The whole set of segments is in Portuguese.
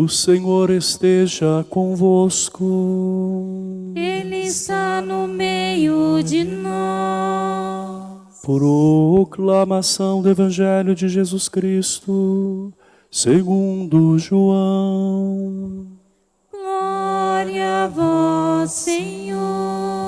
O Senhor esteja convosco. Ele está no meio de nós. Proclamação do Evangelho de Jesus Cristo, segundo João. Glória a vós, Senhor.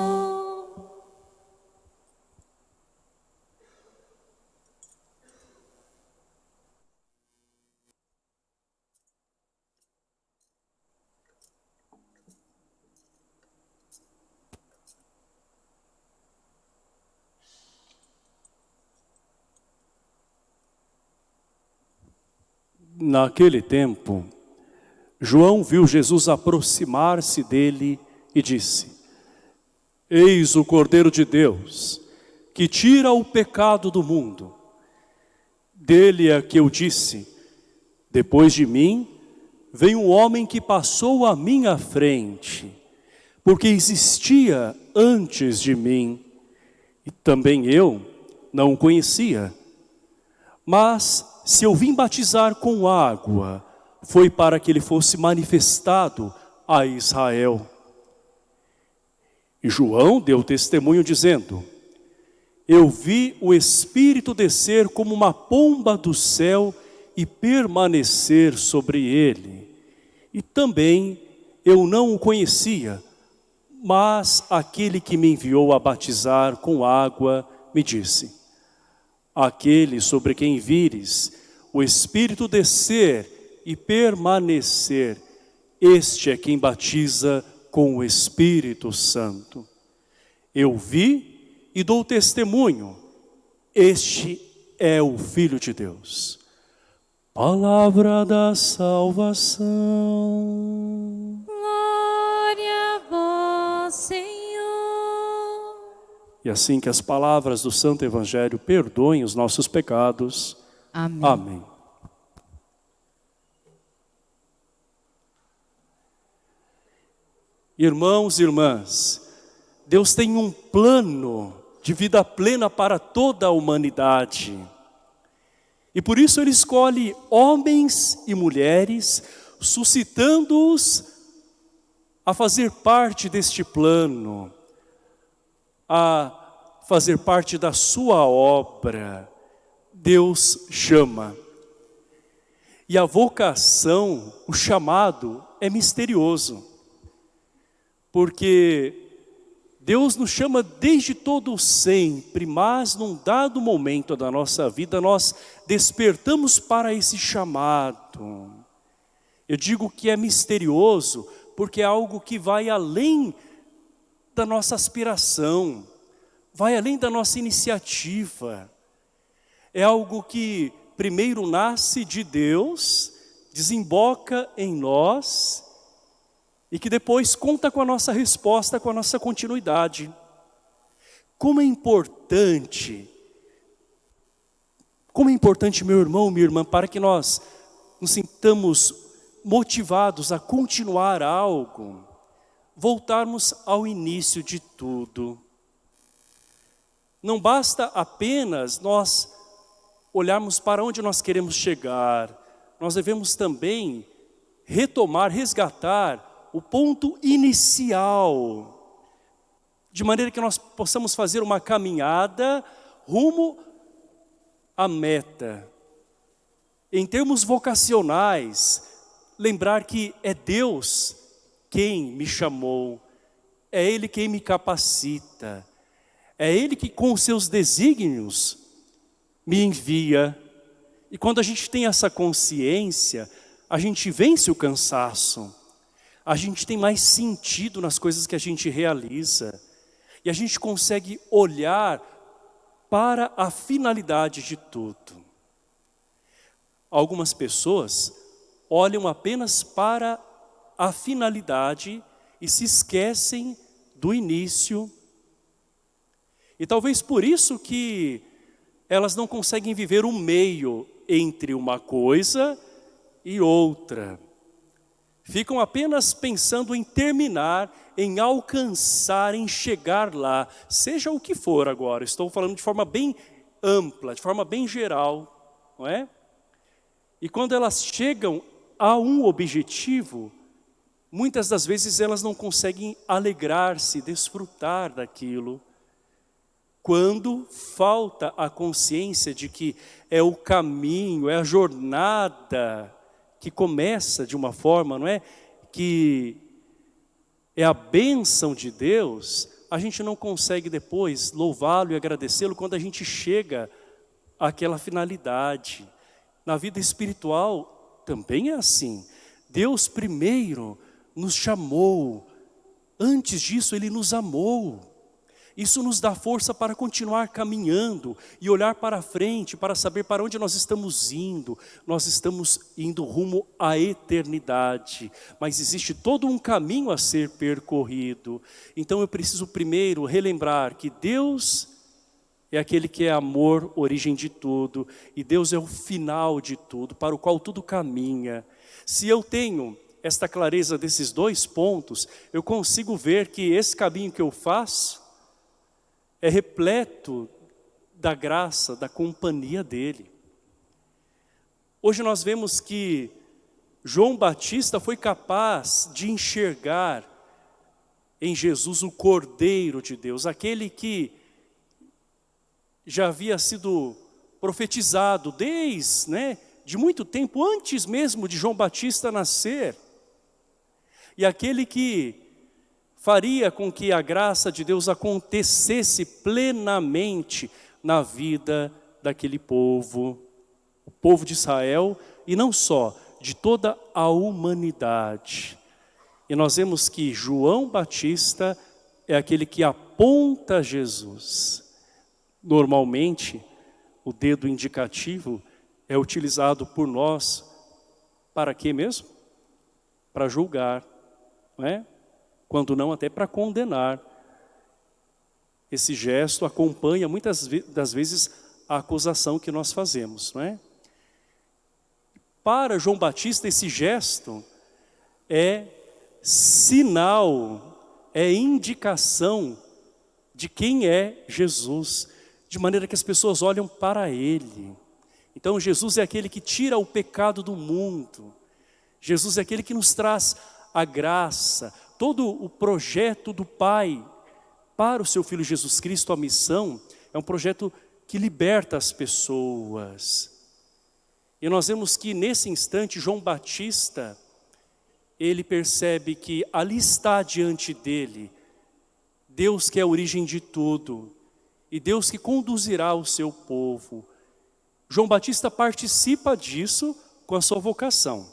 Naquele tempo, João viu Jesus aproximar-se dele e disse: Eis o Cordeiro de Deus, que tira o pecado do mundo. Dele é que eu disse: Depois de mim, vem um homem que passou à minha frente, porque existia antes de mim, e também eu não o conhecia. Mas se eu vim batizar com água, foi para que ele fosse manifestado a Israel. E João deu testemunho dizendo, eu vi o Espírito descer como uma pomba do céu e permanecer sobre ele. E também eu não o conhecia, mas aquele que me enviou a batizar com água me disse, aquele sobre quem vires o Espírito descer e permanecer, este é quem batiza com o Espírito Santo. Eu vi e dou testemunho, este é o Filho de Deus. Palavra da salvação. E assim que as palavras do Santo Evangelho perdoem os nossos pecados. Amém. Amém. Irmãos e irmãs, Deus tem um plano de vida plena para toda a humanidade. E por isso Ele escolhe homens e mulheres, suscitando-os a fazer parte deste plano, a fazer parte da sua obra. Deus chama. E a vocação, o chamado, é misterioso. Porque Deus nos chama desde todo sempre, mas num dado momento da nossa vida nós despertamos para esse chamado. Eu digo que é misterioso porque é algo que vai além da nossa aspiração, vai além da nossa iniciativa. É algo que primeiro nasce de Deus, desemboca em nós e que depois conta com a nossa resposta, com a nossa continuidade. Como é importante, como é importante, meu irmão, minha irmã, para que nós nos sintamos motivados a continuar algo, voltarmos ao início de tudo. Não basta apenas nós olharmos para onde nós queremos chegar, nós devemos também retomar, resgatar o ponto inicial, de maneira que nós possamos fazer uma caminhada rumo à meta. Em termos vocacionais, lembrar que é Deus quem me chamou, é Ele quem me capacita, é Ele que com os seus desígnios me envia. E quando a gente tem essa consciência, a gente vence o cansaço, a gente tem mais sentido nas coisas que a gente realiza, e a gente consegue olhar para a finalidade de tudo. Algumas pessoas olham apenas para a finalidade e se esquecem do início. E talvez por isso que elas não conseguem viver o meio entre uma coisa e outra. Ficam apenas pensando em terminar, em alcançar, em chegar lá, seja o que for agora. Estou falando de forma bem ampla, de forma bem geral, não é? E quando elas chegam a um objetivo, muitas das vezes elas não conseguem alegrar-se, desfrutar daquilo. Quando falta a consciência de que é o caminho, é a jornada que começa de uma forma, não é? Que é a bênção de Deus, a gente não consegue depois louvá-lo e agradecê-lo quando a gente chega àquela finalidade. Na vida espiritual também é assim. Deus primeiro nos chamou, antes disso Ele nos amou. Isso nos dá força para continuar caminhando e olhar para frente, para saber para onde nós estamos indo. Nós estamos indo rumo à eternidade, mas existe todo um caminho a ser percorrido. Então eu preciso primeiro relembrar que Deus é aquele que é amor, origem de tudo, e Deus é o final de tudo, para o qual tudo caminha. Se eu tenho esta clareza desses dois pontos, eu consigo ver que esse caminho que eu faço é repleto da graça, da companhia dele. Hoje nós vemos que João Batista foi capaz de enxergar em Jesus o Cordeiro de Deus, aquele que já havia sido profetizado desde né, de muito tempo, antes mesmo de João Batista nascer. E aquele que faria com que a graça de Deus acontecesse plenamente na vida daquele povo, o povo de Israel, e não só, de toda a humanidade. E nós vemos que João Batista é aquele que aponta Jesus. Normalmente, o dedo indicativo é utilizado por nós para quê mesmo? Para julgar, não é? Quando não até para condenar. Esse gesto acompanha muitas das vezes a acusação que nós fazemos, não é? Para João Batista esse gesto é sinal, é indicação de quem é Jesus de maneira que as pessoas olham para Ele. Então Jesus é aquele que tira o pecado do mundo. Jesus é aquele que nos traz a graça, todo o projeto do Pai para o seu Filho Jesus Cristo, a missão, é um projeto que liberta as pessoas. E nós vemos que nesse instante João Batista, ele percebe que ali está diante dele, Deus que é a origem de tudo, e Deus que conduzirá o seu povo. João Batista participa disso com a sua vocação.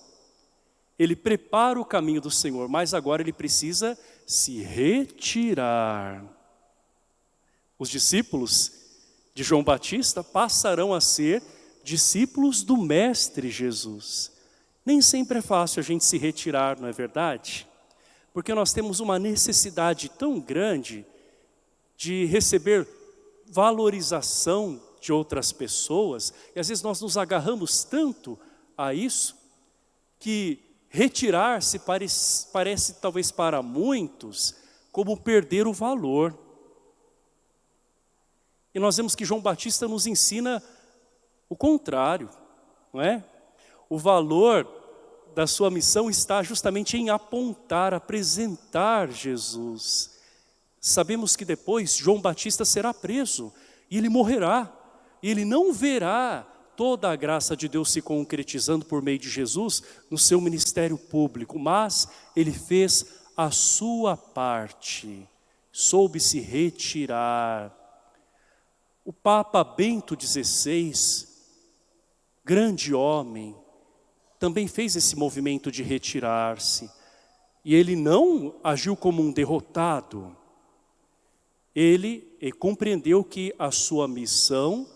Ele prepara o caminho do Senhor, mas agora ele precisa se retirar. Os discípulos de João Batista passarão a ser discípulos do Mestre Jesus. Nem sempre é fácil a gente se retirar, não é verdade? Porque nós temos uma necessidade tão grande de receber valorização de outras pessoas, e às vezes nós nos agarramos tanto a isso, que retirar-se parece, parece talvez para muitos como perder o valor. E nós vemos que João Batista nos ensina o contrário, não é? O valor da sua missão está justamente em apontar, apresentar Jesus. Sabemos que depois João Batista será preso e ele morrerá. E ele não verá toda a graça de Deus se concretizando por meio de Jesus no seu ministério público, mas ele fez a sua parte, soube se retirar. O Papa Bento XVI, grande homem, também fez esse movimento de retirar-se. E ele não agiu como um derrotado. Ele, compreendeu que a sua missão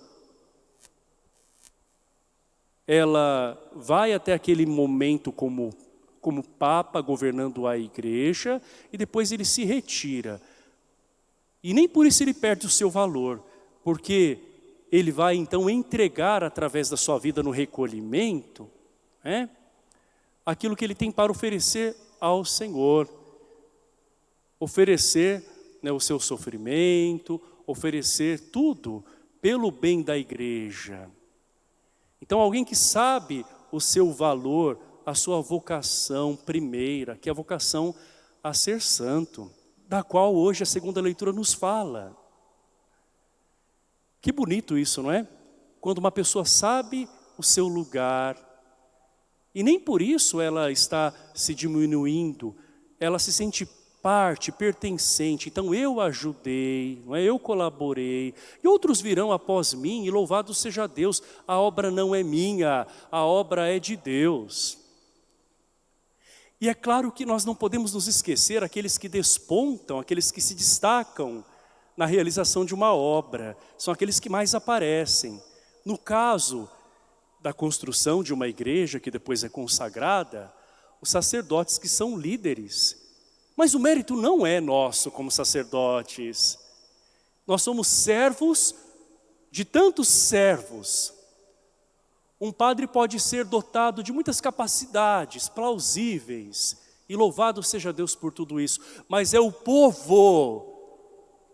ela vai até aquele momento como, como Papa governando a igreja e depois ele se retira. E nem por isso ele perde o seu valor, porque ele vai então entregar através da sua vida no recolhimento, né, aquilo que ele tem para oferecer ao Senhor. Oferecer né, o seu sofrimento, oferecer tudo pelo bem da igreja. Então alguém que sabe o seu valor, a sua vocação primeira, que é a vocação a ser santo, da qual hoje a segunda leitura nos fala. Que bonito isso, não é? Quando uma pessoa sabe o seu lugar, e nem por isso ela está se diminuindo, ela se sente parte, pertencente. Então eu ajudei, não é? eu colaborei. E outros virão após mim e louvado seja Deus. A obra não é minha, a obra é de Deus. E é claro que nós não podemos nos esquecer aqueles que despontam, aqueles que se destacam na realização de uma obra. São aqueles que mais aparecem. No caso da construção de uma igreja que depois é consagrada, os sacerdotes que são líderes, mas o mérito não é nosso como sacerdotes. Nós somos servos de tantos servos. Um padre pode ser dotado de muitas capacidades plausíveis, e louvado seja Deus por tudo isso, mas é o povo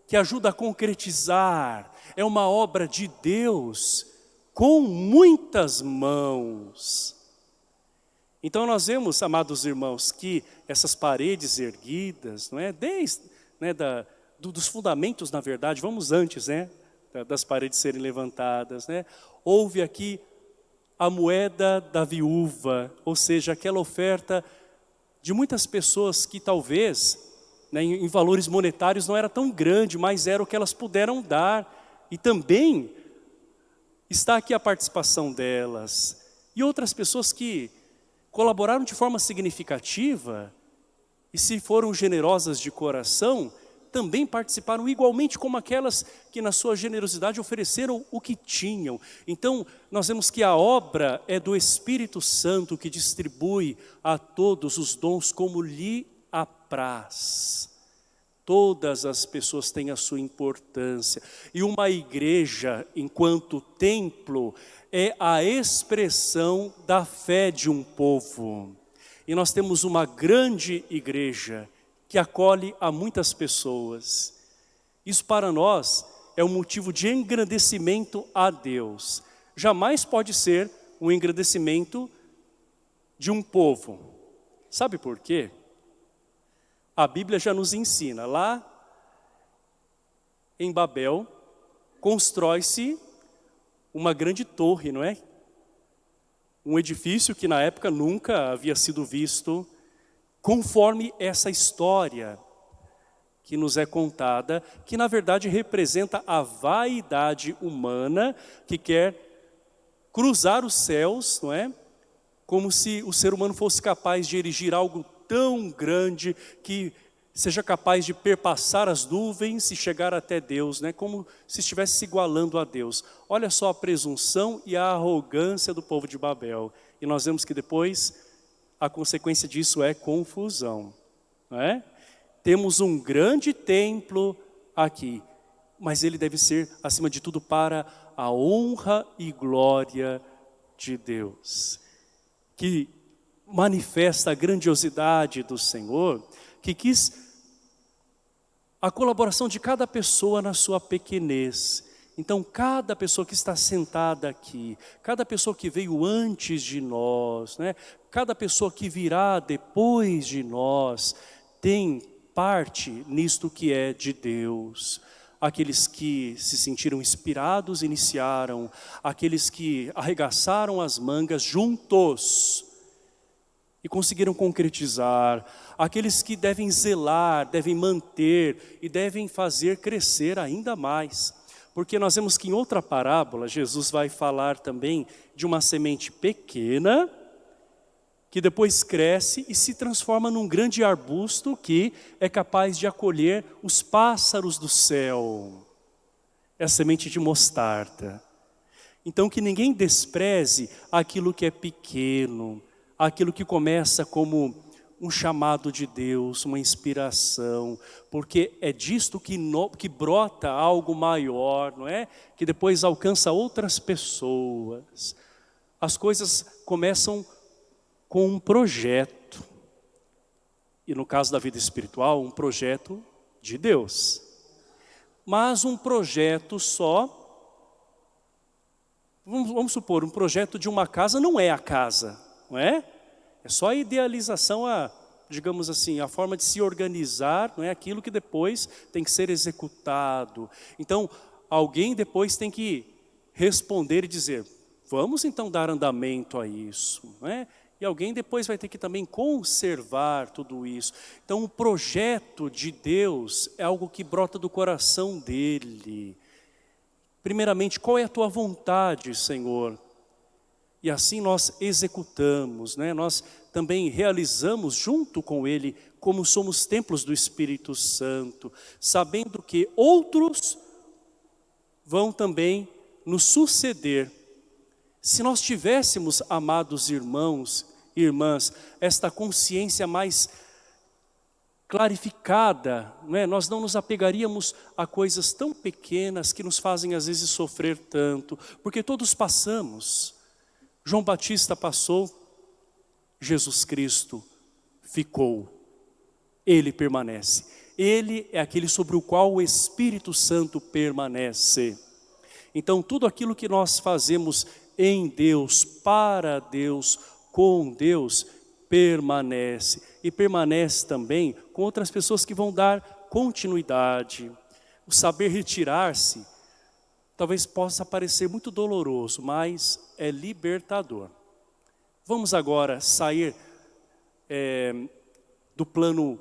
que ajuda a concretizar, é uma obra de Deus com muitas mãos. Então nós vemos, amados irmãos, que essas paredes erguidas, não é? Desde né, da, do, dos fundamentos, na verdade, vamos antes, né? Das paredes serem levantadas, né? Houve aqui a moeda da viúva, ou seja, aquela oferta de muitas pessoas que talvez, né, em, valores monetários não era tão grande, mas era o que elas puderam dar. E também está aqui a participação delas. E outras pessoas que colaboraram de forma significativa e se foram generosas de coração, também participaram igualmente como aquelas que na sua generosidade ofereceram o que tinham. Então, nós vemos que a obra é do Espírito Santo que distribui a todos os dons como lhe apraz. Todas as pessoas têm a sua importância. E uma igreja, enquanto templo, é a expressão da fé de um povo. E nós temos uma grande igreja que acolhe a muitas pessoas. Isso para nós é um motivo de engrandecimento a Deus. Jamais pode ser um engrandecimento de um povo. Sabe por quê? A Bíblia já nos ensina, lá em Babel, constrói-se uma grande torre, não é? Um edifício que na época nunca havia sido visto, conforme essa história que nos é contada, que na verdade representa a vaidade humana que quer cruzar os céus, não é? Como se o ser humano fosse capaz de erigir algo tão grande que seja capaz de perpassar as nuvens e chegar até Deus, né? como se estivesse se igualando a Deus. Olha só a presunção e a arrogância do povo de Babel. E nós vemos que depois a consequência disso é confusão. É? Temos um grande templo aqui, mas ele deve ser, acima de tudo, para a honra e glória de Deus. Que manifesta a grandiosidade do Senhor, que quis a colaboração de cada pessoa na sua pequenez. Então, cada pessoa que está sentada aqui, cada pessoa que veio antes de nós, né? cada pessoa que virá depois de nós, tem parte nisto que é de Deus. Aqueles que se sentiram inspirados iniciaram, aqueles que arregaçaram as mangas juntos, e conseguiram concretizar, aqueles que devem zelar, devem manter e devem fazer crescer ainda mais. Porque nós vemos que em outra parábola, Jesus vai falar também de uma semente pequena, que depois cresce e se transforma num grande arbusto que é capaz de acolher os pássaros do céu. É a semente de mostarda. Então que ninguém despreze aquilo que é pequeno, aquilo que começa como um chamado de Deus, uma inspiração, porque é disto que, no, que brota algo maior, não é? Que depois alcança outras pessoas. As coisas começam com um projeto, e no caso da vida espiritual, um projeto de Deus. Mas um projeto só, vamos, vamos supor, um projeto de uma casa não é a casa, não é? É só a idealização, a, digamos assim, a forma de se organizar, não é aquilo que depois tem que ser executado. Então, alguém depois tem que responder e dizer, vamos então dar andamento a isso, não é? E alguém depois vai ter que também conservar tudo isso. Então o projeto de Deus é algo que brota do coração dEle. Primeiramente, qual é a tua vontade, Senhor? E assim nós executamos, né? nós também realizamos junto com Ele, como somos templos do Espírito Santo, sabendo que outros vão também nos suceder. Se nós tivéssemos, amados irmãos e irmãs, esta consciência mais clarificada, não é? nós não nos apegaríamos a coisas tão pequenas que nos fazem às vezes sofrer tanto, porque todos passamos, João Batista passou, Jesus Cristo ficou. Ele permanece. Ele é aquele sobre o qual o Espírito Santo permanece. Então tudo aquilo que nós fazemos em Deus, para Deus, com Deus, permanece. E permanece também com outras pessoas que vão dar continuidade. O saber retirar-se talvez possa parecer muito doloroso, mas é libertador. Vamos agora sair é, do plano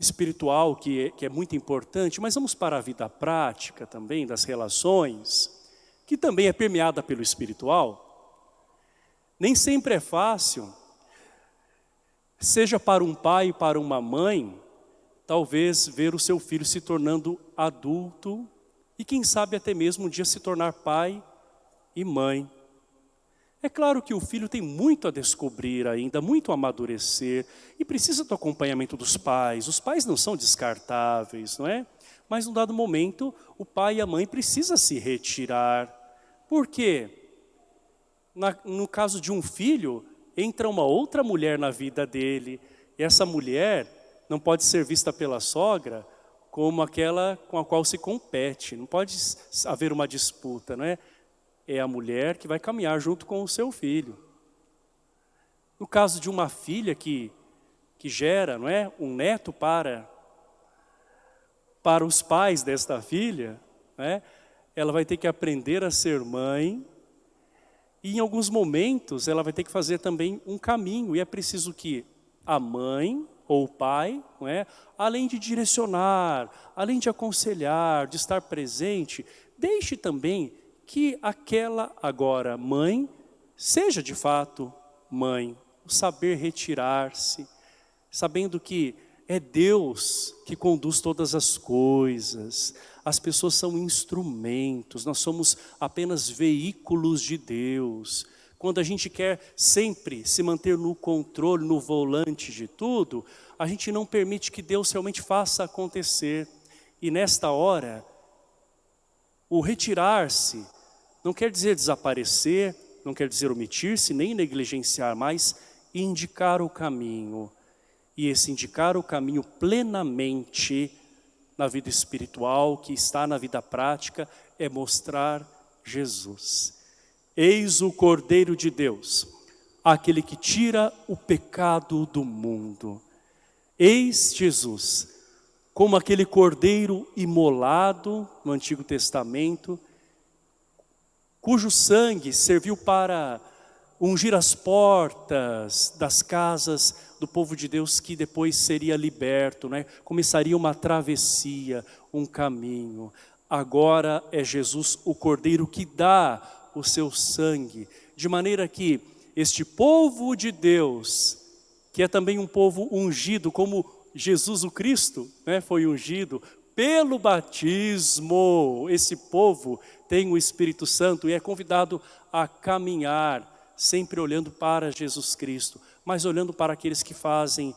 espiritual, que é, que é muito importante, mas vamos para a vida prática também, das relações, que também é permeada pelo espiritual. Nem sempre é fácil, seja para um pai, para uma mãe, talvez ver o seu filho se tornando adulto e quem sabe até mesmo um dia se tornar pai e mãe. É claro que o filho tem muito a descobrir ainda, muito a amadurecer e precisa do acompanhamento dos pais. Os pais não são descartáveis, não é? Mas num dado momento, o pai e a mãe precisam se retirar. Por quê? Na, no caso de um filho, entra uma outra mulher na vida dele. E essa mulher não pode ser vista pela sogra como aquela com a qual se compete. Não pode haver uma disputa, não é? É a mulher que vai caminhar junto com o seu filho. No caso de uma filha que, que gera, não é, um neto para para os pais desta filha, é? ela vai ter que aprender a ser mãe e em alguns momentos ela vai ter que fazer também um caminho e é preciso que a mãe ou pai, não é? além de direcionar, além de aconselhar, de estar presente, deixe também que aquela agora mãe seja de fato mãe, o saber retirar-se, sabendo que é Deus que conduz todas as coisas, as pessoas são instrumentos, nós somos apenas veículos de Deus, quando a gente quer sempre se manter no controle, no volante de tudo, a gente não permite que Deus realmente faça acontecer. E nesta hora, o retirar-se não quer dizer desaparecer, não quer dizer omitir-se, nem negligenciar, mas indicar o caminho. E esse indicar o caminho plenamente na vida espiritual, que está na vida prática, é mostrar Jesus. Eis o Cordeiro de Deus, aquele que tira o pecado do mundo. Eis Jesus, como aquele cordeiro imolado no Antigo Testamento, cujo sangue serviu para ungir as portas das casas do povo de Deus que depois seria liberto, né? começaria uma travessia, um caminho. Agora é Jesus o Cordeiro que dá o seu sangue, de maneira que este povo de Deus, que é também um povo ungido, como Jesus o Cristo né, foi ungido pelo batismo, esse povo tem o Espírito Santo e é convidado a caminhar, sempre olhando para Jesus Cristo, mas olhando para aqueles que fazem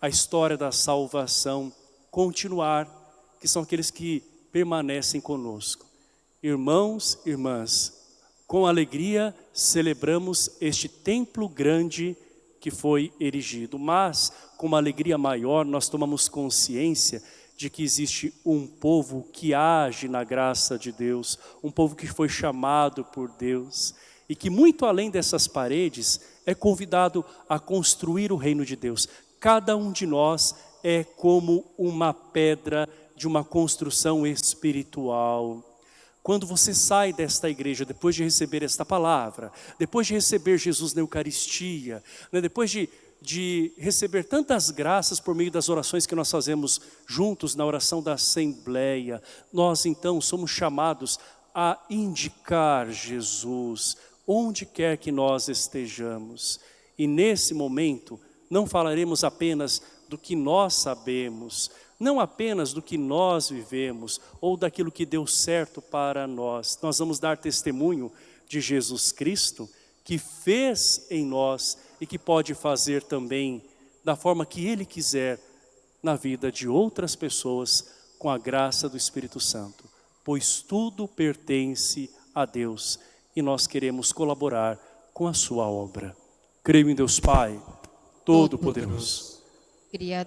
a história da salvação continuar, que são aqueles que permanecem conosco. Irmãos, irmãs, com alegria celebramos este templo grande que foi erigido, mas com uma alegria maior nós tomamos consciência de que existe um povo que age na graça de Deus, um povo que foi chamado por Deus, e que muito além dessas paredes é convidado a construir o reino de Deus. Cada um de nós é como uma pedra de uma construção espiritual. Quando você sai desta igreja, depois de receber esta palavra, depois de receber Jesus na Eucaristia, né, depois de, de receber tantas graças por meio das orações que nós fazemos juntos na oração da Assembleia, nós então somos chamados a indicar Jesus, onde quer que nós estejamos. E nesse momento, não falaremos apenas do que nós sabemos, não apenas do que nós vivemos, ou daquilo que deu certo para nós. Nós vamos dar testemunho de Jesus Cristo, que fez em nós e que pode fazer também da forma que Ele quiser na vida de outras pessoas com a graça do Espírito Santo. Pois tudo pertence a Deus e nós queremos colaborar com a sua obra. Creio em Deus Pai, Todo-Poderoso.